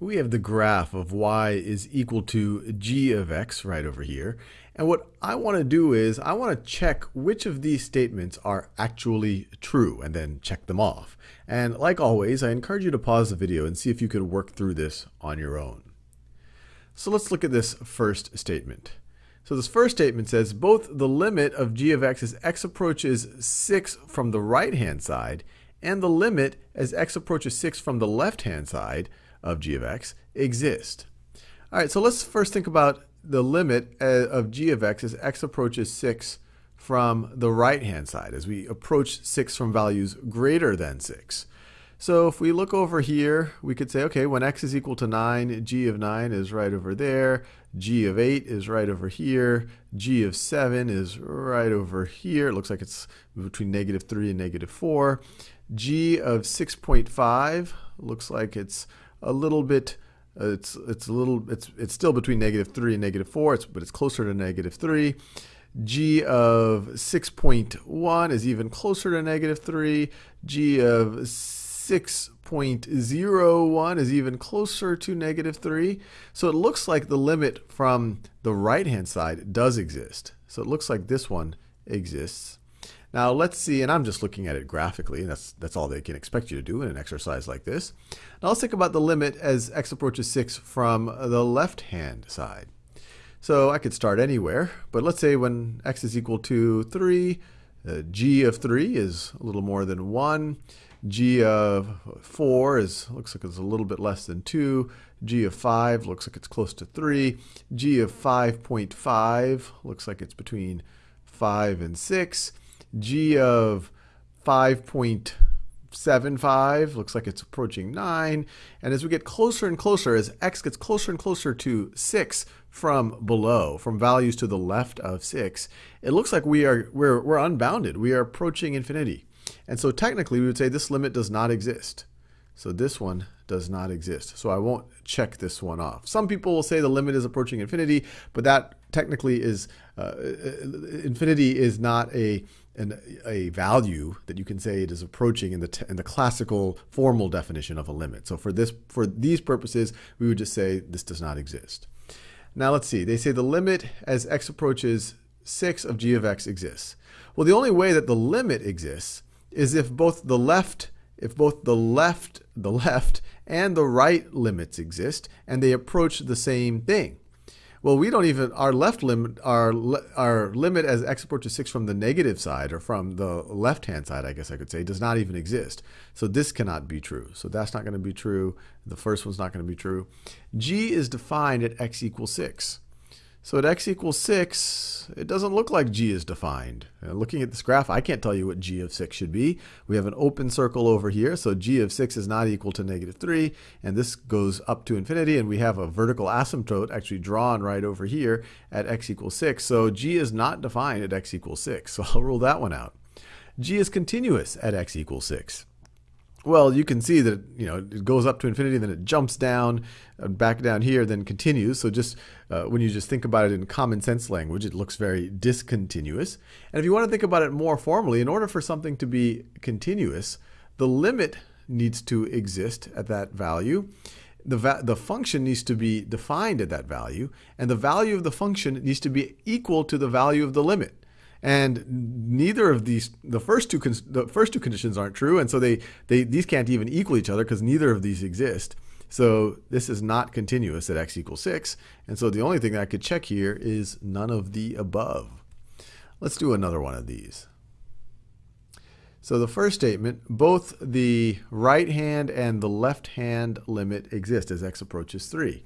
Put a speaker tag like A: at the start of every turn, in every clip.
A: we have the graph of y is equal to g of x right over here. And what I want to do is I want to check which of these statements are actually true and then check them off. And like always, I encourage you to pause the video and see if you can work through this on your own. So let's look at this first statement. So this first statement says both the limit of g of x as x approaches 6 from the right hand side and the limit as x approaches 6 from the left hand side of g of x exist. All right, so let's first think about the limit uh, of g of x as x approaches 6 from the right-hand side, as we approach 6 from values greater than 6. So if we look over here, we could say, okay, when x is equal to 9, g of 9 is right over there, g of 8 is right over here, g of 7 is right over here. It looks like it's between negative 3 and negative 4. g of 6.5 looks like it's a little bit uh, it's it's a little it's it's still between negative 3 and negative 4 it's, but it's closer to negative 3 g of 6.1 is even closer to negative 3 g of 6.01 is even closer to negative 3 so it looks like the limit from the right hand side does exist. So it looks like this one exists now let's see, and I'm just looking at it graphically, and that's, that's all they can expect you to do in an exercise like this. Now let's think about the limit as x approaches 6 from the left-hand side. So I could start anywhere, but let's say when x is equal to 3, uh, g of 3 is a little more than 1, g of 4 is looks like it's a little bit less than 2, g of 5 looks like it's close to 3, g of 5.5 looks like it's between 5 and 6, g of 5.75 looks like it's approaching 9. And as we get closer and closer, as x gets closer and closer to 6 from below, from values to the left of 6, it looks like we are, we're, we're unbounded. We are approaching infinity. And so technically we would say this limit does not exist. So this one does not exist. So I won't check this one off. Some people will say the limit is approaching infinity, but that technically is, uh, infinity is not a, an, a value that you can say it is approaching in the, in the classical formal definition of a limit. So for, this, for these purposes, we would just say this does not exist. Now let's see, they say the limit as x approaches 6 of g of x exists. Well, the only way that the limit exists is if both the left if both the left, the left and the right limits exist and they approach the same thing. Well, we don't even, our left limit, our, our limit as x approaches 6 from the negative side, or from the left-hand side, I guess I could say, does not even exist. So this cannot be true. So that's not going to be true. The first one's not going to be true. g is defined at x equals 6. So at x equals 6, it doesn't look like g is defined. Uh, looking at this graph, I can't tell you what g of 6 should be. We have an open circle over here, so g of 6 is not equal to negative 3, and this goes up to infinity, and we have a vertical asymptote actually drawn right over here at x equals 6. So g is not defined at x equals 6, so I'll rule that one out. g is continuous at x equals 6. Well, you can see that you know it goes up to infinity, then it jumps down, uh, back down here, then continues. So just uh, when you just think about it in common sense language, it looks very discontinuous. And if you want to think about it more formally, in order for something to be continuous, the limit needs to exist at that value. The, va the function needs to be defined at that value, and the value of the function needs to be equal to the value of the limit. And neither of these, the first two, the first two conditions aren't true, and so they, they these can't even equal each other because neither of these exist. So this is not continuous at x equals 6. And so the only thing I could check here is none of the above. Let's do another one of these. So the first statement, both the right hand and the left hand limit exist as x approaches 3.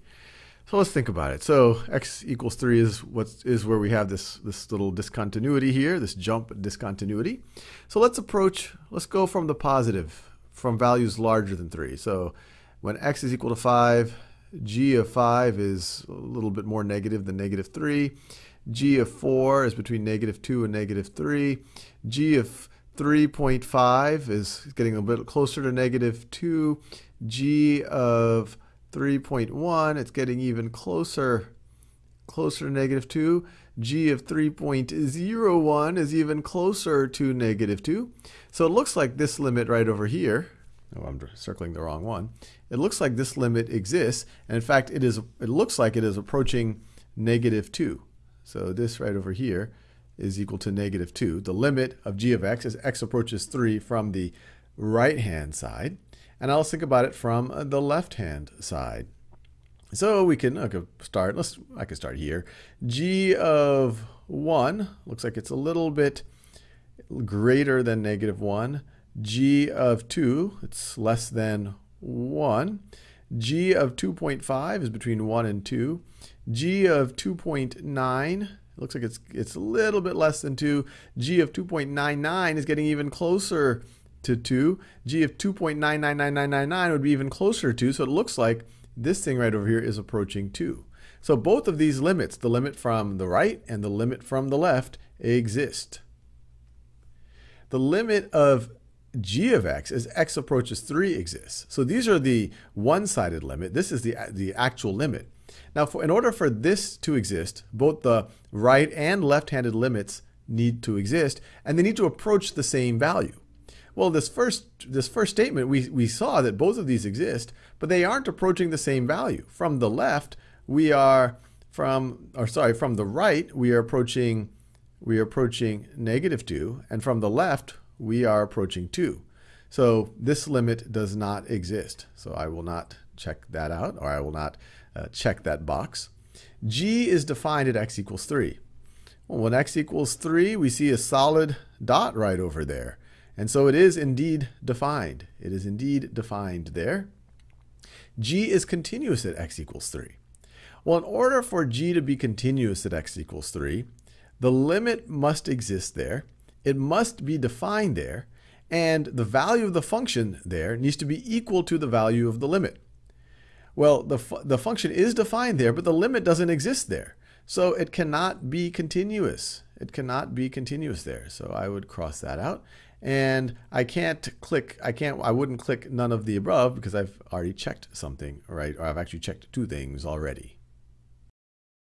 A: So let's think about it. So x equals 3 is what is where we have this, this little discontinuity here, this jump discontinuity. So let's approach, let's go from the positive, from values larger than 3. So when x is equal to 5, g of 5 is a little bit more negative than negative 3. g of 4 is between negative 2 and negative 3. g of 3.5 is getting a bit closer to negative 2. g of 3.1, it's getting even closer, closer to negative 2. g of 3.01 is even closer to negative 2. So it looks like this limit right over here, oh, I'm circling the wrong one. It looks like this limit exists, and in fact, it is. It looks like it is approaching negative two. So this right over here is equal to negative 2. The limit of g of x as x approaches 3 from the right-hand side. And I'll think about it from uh, the left-hand side. So we can okay, start, let's, I can start here. g of 1 looks like it's a little bit greater than negative 1. g of 2, it's less than 1. g of 2.5 is between 1 and 2. g of 2.9 it looks like it's, it's a little bit less than 2. G of 2.99 is getting even closer to 2. G of 2.999999 would be even closer to 2. So it looks like this thing right over here is approaching 2. So both of these limits, the limit from the right and the limit from the left, exist. The limit of g of x as x approaches 3 exists. So these are the one-sided limit. This is the, the actual limit. Now, for, in order for this to exist, both the right and left-handed limits need to exist, and they need to approach the same value. Well, this first, this first statement, we, we saw that both of these exist, but they aren't approaching the same value. From the left, we are from, or sorry, from the right, we are approaching, we are approaching negative 2, and from the left, we are approaching 2. So this limit does not exist. So I will not check that out, or I will not uh, check that box. G is defined at x equals 3. Well, when x equals 3, we see a solid dot right over there. And so it is indeed defined. It is indeed defined there. G is continuous at x equals 3. Well, in order for g to be continuous at x equals 3, the limit must exist there. It must be defined there. And the value of the function there needs to be equal to the value of the limit. Well, the, fu the function is defined there, but the limit doesn't exist there. So it cannot be continuous. It cannot be continuous there. So I would cross that out. And I can't click, I can't, I wouldn't click none of the above because I've already checked something, right? Or I've actually checked two things already.